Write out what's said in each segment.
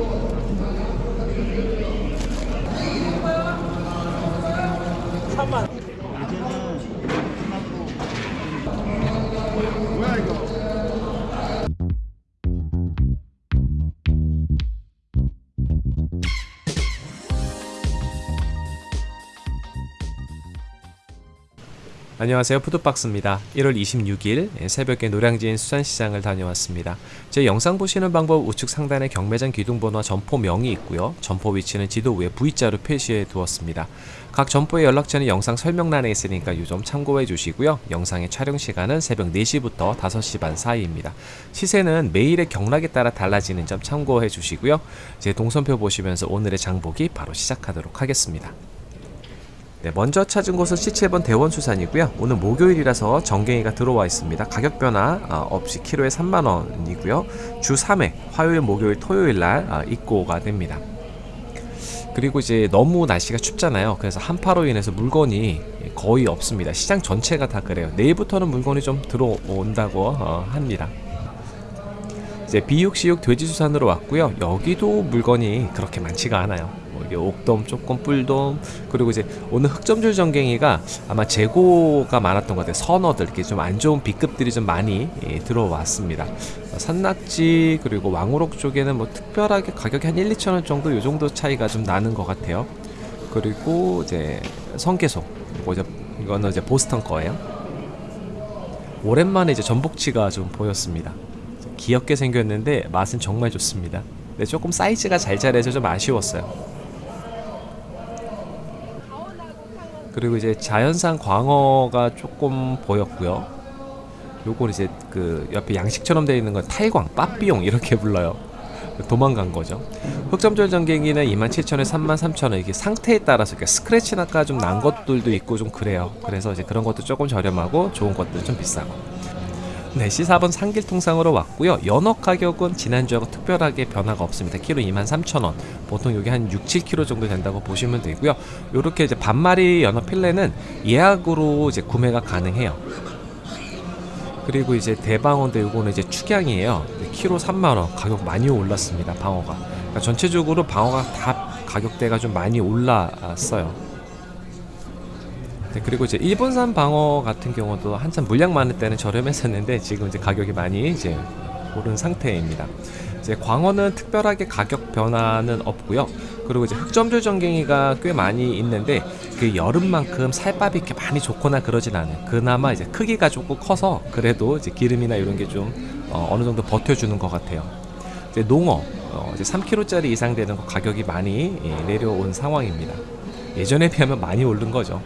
Boa. 안녕하세요. 푸드박스입니다. 1월 26일 새벽에 노량진 수산시장을 다녀왔습니다. 제 영상 보시는 방법 우측 상단에 경매장 기둥번호와 점포명이 있고요. 점포 위치는 지도 위에 V자로 표시해 두었습니다. 각 점포의 연락처는 영상 설명란에 있으니까 이 점 참고해 주시고요. 영상의 촬영 시간은 새벽 4시부터 5시 반 사이입니다. 시세는 매일의 경락에 따라 달라지는 점 참고해 주시고요. 제 동선표 보시면서 오늘의 장보기 바로 시작하도록 하겠습니다 네, 먼저 찾은 곳은 C7번 대원수산이고요. 오늘 목요일이라서 정갱이가 들어와 있습니다. 가격 변화 어, 없이 키로에 3만원이고요. 주 3회 화요일, 목요일, 토요일날 어, 입고가 됩니다. 그리고 이제 너무 날씨가 춥잖아요. 그래서 한파로 인해서 물건이 거의 없습니다. 시장 전체가 다 그래요. 내일부터는 물건이 좀 들어온다고 어, 합니다. 이제 비육시육 돼지수산으로 왔고요. 여기도 물건이 그렇게 많지가 않아요. 뭐 이게 옥돔, 조금 뿔돔, 그리고 이제 오늘 흑점줄 전갱이가 아마 재고가 많았던 것 같아요. 선어들 이렇게 좀 안 좋은 B급들이 좀 많이 예, 들어왔습니다. 어, 산낙지 그리고 왕우럭 쪽에는 뭐 특별하게 가격이 한 1, 2천 원 정도 요 정도 차이가 좀 나는 것 같아요. 그리고 이제 성게소, 이거 이제 이거는 이제 보스턴 거예요. 오랜만에 이제 전복치가 좀 보였습니다. 귀엽게 생겼는데 맛은 정말 좋습니다. 근데 조금 사이즈가 잘 자라서 좀 아쉬웠어요. 그리고 이제 자연산 광어가 조금 보였고요. 요건 이제 그 옆에 양식처럼 되어 있는 건 탈광, 빠삐용 이렇게 불러요. 도망간 거죠. 흑점절 전갱이는 27,000원, 33,000원 이게 상태에 따라서 스크래치 나가 좀난 것들도 있고 좀 그래요. 그래서 이제 그런 것도 조금 저렴하고 좋은 것들 좀 비싸고. 네, C4번 상길통상으로 왔고요. 연어 가격은 지난주하고 특별하게 변화가 없습니다. 키로 23,000원. 보통 여기 한 6, 7kg 정도 된다고 보시면 되고요. 요렇게 이제 반마리 연어 필레는 예약으로 이제 구매가 가능해요. 그리고 이제 대방어인데 요거는 이제 축양이에요. 키로 3만원. 가격 많이 올랐습니다. 방어가. 그러니까 전체적으로 방어가 다 가격대가 좀 많이 올랐어요. 네, 그리고 이제 일본산 방어 같은 경우도 한참 물량 많을 때는 저렴했었는데 지금 이제 가격이 많이 이제 오른 상태입니다. 이제 광어는 특별하게 가격 변화는 없고요. 그리고 이제 흑점줄 전갱이가 꽤 많이 있는데 그 여름만큼 살밥이 이렇게 많이 좋거나 그러진 않아요. 그나마 이제 크기가 조금 커서 그래도 이제 기름이나 이런 게좀 어, 느 정도 버텨주는 것 같아요. 이제 농어 어, 이제 3kg짜리 이상 되는 거 가격이 많이 예, 내려온 상황입니다. 예전에 비하면 많이 오른 거죠.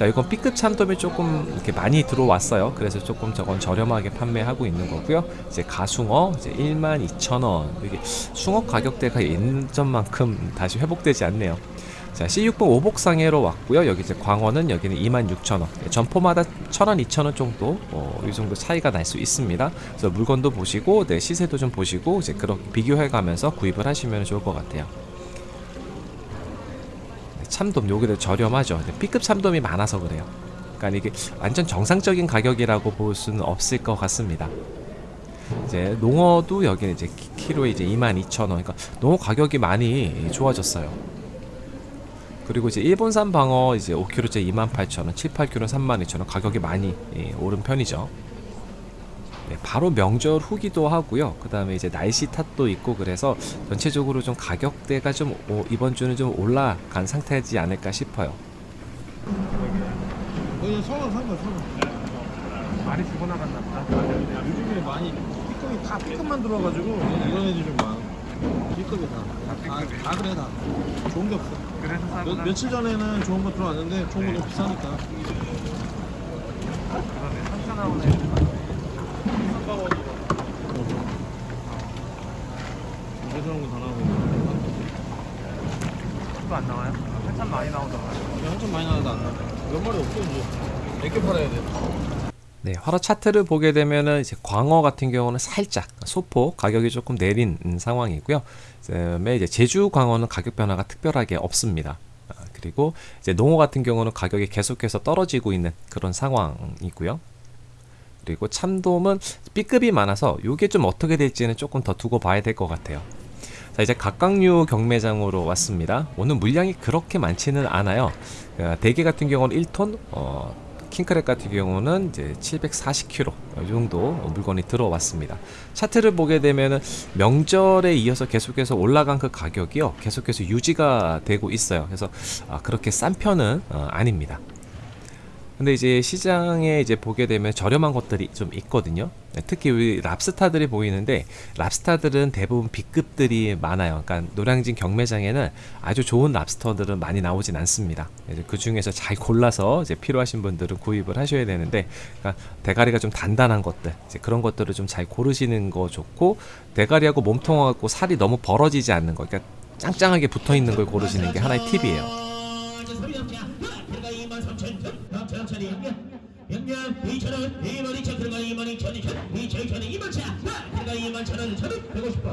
자 이건 B급 참돔이 조금 이렇게 많이 들어왔어요. 그래서 조금 저건 저렴하게 판매하고 있는 거고요. 이제 가숭어 이제 12,000원. 이게 숭어 가격대가 예전만큼 다시 회복되지 않네요. 자 C6번 오복상해로 왔고요. 여기 이제 광어는 여기는 26,000원. 점포마다 1,000원 2,000원 정도 어, 이 정도 차이가 날 수 있습니다. 그래서 물건도 보시고 네, 시세도 좀 보시고 이제 그렇게 비교해 가면서 구입을 하시면 좋을 것 같아요 참돔 여기도 저렴하죠. B급 참돔이 많아서 그래요. 그러니까 이게 완전 정상적인 가격이라고 볼 수는 없을 것 같습니다. 이제 농어도 여기는 이제 키로에 이제 22,000원. 그러니까 농어 가격이 많이 좋아졌어요. 그리고 이제 일본산 방어 이제 5kg째 28,000원 7, 8kg 32,000원 가격이 많이 예, 오른 편이죠. 네, 바로 명절 후기도 하고요. 그 다음에 이제 날씨 탓도 있고 그래서 전체적으로 좀 가격대가 좀 오, 이번 주는 좀 올라간 상태지 않을까 싶어요. 여기 서울 산거 서울. 많이 주고 나갔나 보다. 요즘에 많이 B급이 다 B급만 들어와가지고 이런 애들이 좀 많아. B급이 다. 다, 다 그래 다. 좋은 게 없어. 그래서 며, 사구나. 며칠 전에는 좋은 거 들어왔는데 좋은 거 너무 비싸니까. 그러네. 3천 원 에 이런 거다 나오고. 또안 나와요? 한참 많이 나오더라고요. 한참 많이 나와도 안 나. 몇 마리 없어 이제. 몇개 팔아야 돼. 네, 화로 차트를 보게 되면은 이제 광어 같은 경우는 살짝 소포 가격이 조금 내린 상황이고요. 그다음에 이제 제주 광어는 가격 변화가 특별하게 없습니다. 아, 그리고 이제 농어 같은 경우는 가격이 계속해서 떨어지고 있는 그런 상황이고요. 그리고 참돔은 B급이 많아서 이게 좀 어떻게 될지는 조금 더 두고 봐야 될 것 같아요. 자 이제 각각류 경매장으로 왔습니다. 오늘 물량이 그렇게 많지는 않아요. 어, 대게 같은 경우는 1톤, 어, 킹크랩 같은 경우는 이제 740kg 이 정도 물건이 들어왔습니다. 차트를 보게 되면은 명절에 이어서 계속해서 올라간 그 가격이요 계속해서 유지가 되고 있어요. 그래서 아, 그렇게 싼 편은 어, 아닙니다. 근데 이제 시장에 이제 보게 되면 저렴한 것들이 좀 있거든요. 네, 특히 우리 랍스타들이 보이는데 랍스타들은 대부분 B급들이 많아요. 그러니까 노량진 경매장에는 아주 좋은 랍스터들은 많이 나오진 않습니다. 그 중에서 잘 골라서 이제 필요하신 분들은 구입을 하셔야 되는데 그러니까 대가리가 좀 단단한 것들 그런 것들을 좀 잘 고르시는 거 좋고 대가리하고 몸통하고 살이 너무 벌어지지 않는 거 그러니까 짱짱하게 붙어 있는 걸 고르시는 게 하나의 팁이에요. 영양 2,000원, 2만 2천, 들어가 2만 2천, 2천, 2천, 2천, 2만 차, 들어가 2만 1천 원, 1천, 150원.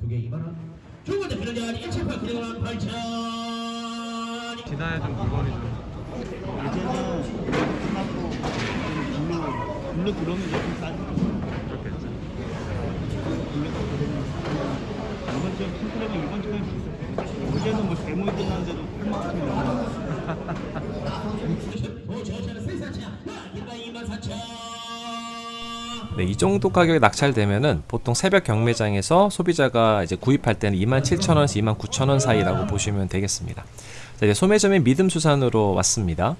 두개 2만 원. 두 번째 필요자 1,800, 들어가 8천. 지나야 좀 물건이 좀 이제는 끝났고 블루 블루 들어오면 조금 싸지. 그렇겠지. 들어오면 이번 주에 킹크랩은 이번 주에. 어제는 뭐 대모이 끝났는데도 8만 원이 넘어. 오, 저차는 세사차, 들어가 2만 4천. 네, 이 정도 가격에 낙찰되면은 보통 새벽 경매장에서 소비자가 이제 구입할 때는 27,000원에서 29,000원 사이라고 보시면 되겠습니다. 자, 이제 소매점인 믿음수산으로 왔습니다.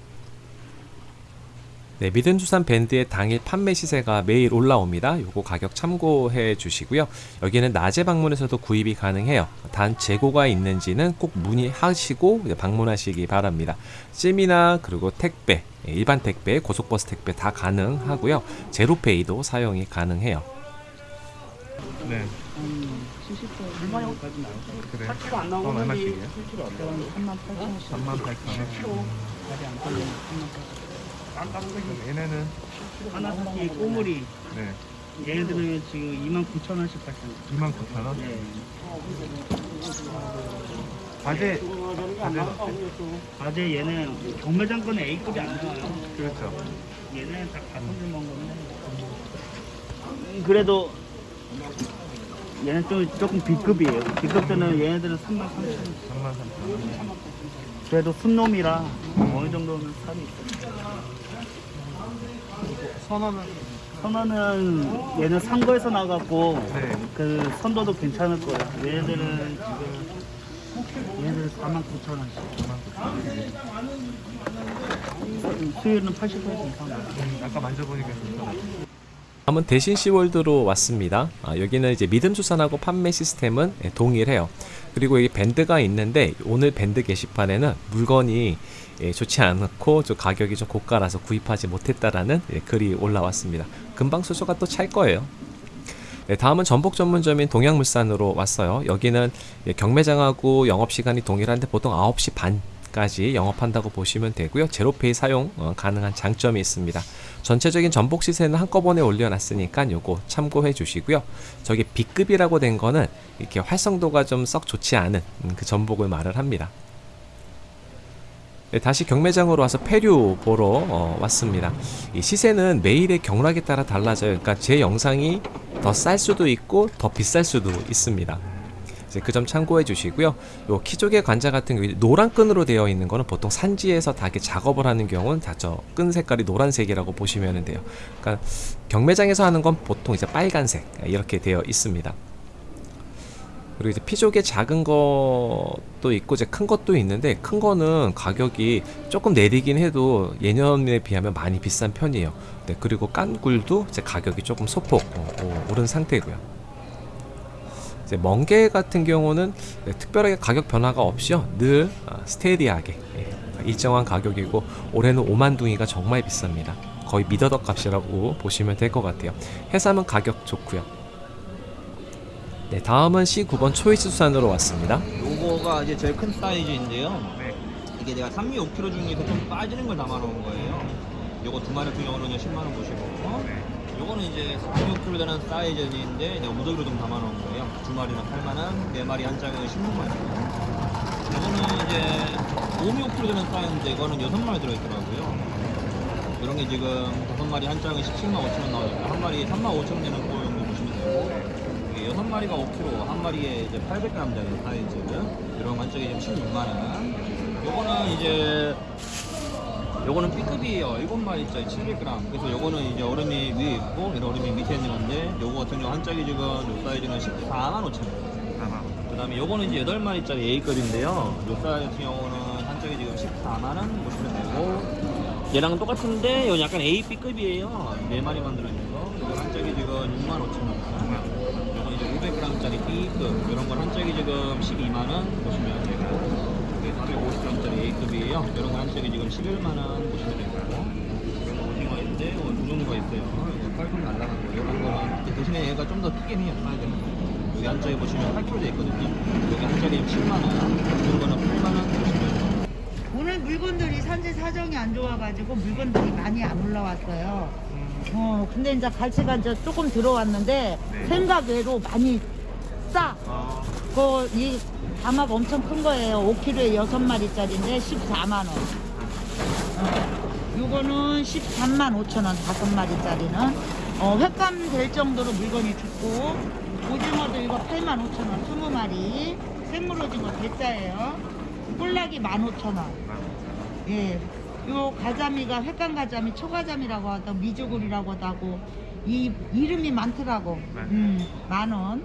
네, 믿음수산 밴드의 당일 판매 시세가 매일 올라옵니다. 요거 가격 참고해 주시고요. 여기는 낮에 방문해서도 구입이 가능해요. 단 재고가 있는지는 꼭 문의하시고 방문하시기 바랍니다. 찜이나 그리고 택배, 예, 일반 택배, 고속버스 택배 다 가능하고요. 제로페이도 사용이 가능해요. 네. 70도 얼마까지 나올 거예요. 그래. 킬로 안 나오는 그럼 건데 얼마씩이에요? 3만 8천 원씩. 3만 8천 원. 킬로 가지 안 걸리면 3만 8천 원. 얘네는 하나사키 꼬물이 네. 얘네들은 지금 2만 9천 원씩 발생. 2만 9천 원. 네. 과제 과제 과제 얘는 경매장 거는 A급이 안 나와요. 그렇죠. 얘는 다 가성비 먹은 건데. 음, 그래도 얘는 좀 조금 B급이에요. B급들은 얘네들은 3만 3천 원. 3만 3천 원. 그래도 순놈이라 어느 정도는 살이 있어요. 선원은 선어는 얘는 상거에서 나갔고 네. 그 선도도 괜찮을 거야. 얘네들은 지금 얘네들은 4만 9천 원씩. 4만 9천 원. 수율은 80% 이상. 음, 아까 만져보니까 괜찮아요. 다음은 대신 시월드로 왔습니다. 아, 여기는 이제 믿음 수산하고 판매 시스템은 예, 동일해요. 그리고 여기 밴드가 있는데 오늘 밴드 게시판에는 물건이 예, 좋지 않고 좀 가격이 좀 고가라서 구입하지 못했다라는 예, 글이 올라왔습니다. 금방 수소가 또 찰 거예요. 네, 다음은 전복 전문점인 동양물산으로 왔어요. 여기는 예, 경매장하고 영업 시간이 동일한데 보통 9시 반 까지 영업한다고 보시면 되고요. 제로페이 사용 어, 가능한 장점이 있습니다. 전체적인 전복 시세는 한꺼번에 올려놨으니까 요거 참고해 주시고요. 저기 B급이라고 된 거는 이렇게 활성도가 좀 썩 좋지 않은 음, 그 전복을 말을 합니다. 네, 다시 경매장으로 와서 폐류 보러 어, 왔습니다. 이 시세는 매일의 경락에 따라 달라져요. 그러니까 제 영상이 더 쌀 수도 있고 더 비쌀 수도 있습니다. 그 점 참고해 주시고요. 요 키조개 관자 같은 노란 끈으로 되어 있는 거는 보통 산지에서 다 이렇게 작업을 하는 경우는 다 저 끈 색깔이 노란색이라고 보시면 돼요. 그러니까 경매장에서 하는 건 보통 이제 빨간색 이렇게 되어 있습니다. 그리고 이제 피조개 작은 것도 있고 이제 큰 것도 있는데 큰 거는 가격이 조금 내리긴 해도 예년에 비하면 많이 비싼 편이에요. 네, 그리고 깐 굴도 이제 가격이 조금 소폭 어, 어, 오른 상태고요. 이제 멍게 같은 경우는 네, 특별하게 가격 변화가 없이요 늘 어, 스테디하게 예, 일정한 가격이고 올해는 오만둥이가 정말 비쌉니다. 거의 미더덕 값이라고 보시면 될 것 같아요. 해삼은 가격 좋고요. 네, 다음은 C9번 초이스 수산으로 왔습니다. 요거가 이제 제일 큰 사이즈인데요. 네. 이게 내가 3미 5kg 중에서 좀 빠지는 걸 담아놓은 거예요. 요거 두 마리 같은 경우는 10만 원 보시고, 네. 요거는 이제 3미 5kg 되는 사이즈인데 내가 무더기로 좀 담아놓은 거예요. 두 마리는 8만 원, 네 마리 한 짝은 16만 원. 요거는 이제 5미 5kg 되는 사이즈인데 이거는 6마리 들어있더라고요. 이런 게 지금 다섯 마리 한 짝은 17만 5천 원 나오니까 한 마리 3만 5천 원 되는 여섯 6마리가 5kg, 한 마리에 이제 800g짜리 사이즈. 이런 지금 16만 원. 요거는 이제 요거는 B급이에요. 7마리짜리 700g. 그래서 요거는 이제 얼음이 위에 있고 이런 얼음이 밑에 있는 건데 요거 같은 경우 한 짝이 지금 요 사이즈는 14만 5천 원. 아마 그 다음에 요거는 이제 8마리짜리 A급인데요. 요 사이즈 같은 경우는 한 짝이 지금 14만 원 보시면 되고 얘랑 똑같은데 요 약간 A, B급이에요. 4마리만 들어있는 거. 요거 한 짝이 지금 6만 5천 원. 요거 이제 500g짜리 B급. 이런 건 한 짝이 지금 12만원 보시면 되고 이게 450g짜리 A급이에요. 이런 건 한 짝이 지금 11만원 보시면 되고 이건 오징어인데 이거 두 종류가 있어요. 이거 깔끔 날라간 거. 이런 거는 대신에 얘가 좀 더 크긴 해요. 사이즈는. 여기 한쪽에 보시면 8kg 돼 있거든요. 여기 한쪽에 7만 원, 이런 거는 8만 원 보시면 돼요. 오늘 물건들이 산지 사정이 안 좋아가지고 물건들이 많이 안 올라왔어요. 어, 근데 이제 갈치가 이제 조금 들어왔는데 네. 생각 외로 많이 싸. 어, 그, 이 담합 엄청 큰 거예요. 5kg에 6마리짜리인데 14만원. 어, 요거는 13만 5천원, 5마리짜리는. 어, 횟감 될 정도로 물건이 좋고, 오징어도 이거 8만 5천원, 20마리. 생물 오징어 대짜예요. 꼴락이 15,000원. 예. 요 가자미가 횟감 가자미, 초가자미라고 하다 미주굴이라고도 하고 이 이름이 많더라고. 네. 음. 만 원.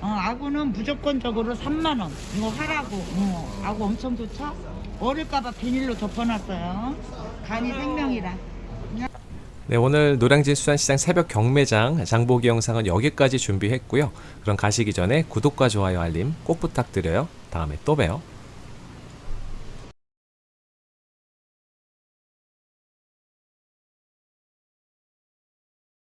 어, 아구는 무조건적으로 3만 원. 이거 하라고. 어, 아구 엄청 좋죠? 어릴까봐 비닐로 덮어놨어요. 간이 생명이라. 네, 오늘 노량진 수산시장 새벽 경매장 장보기 영상은 여기까지 준비했고요. 그럼 가시기 전에 구독과 좋아요 알림 꼭 부탁드려요. 다음에 또 봬요.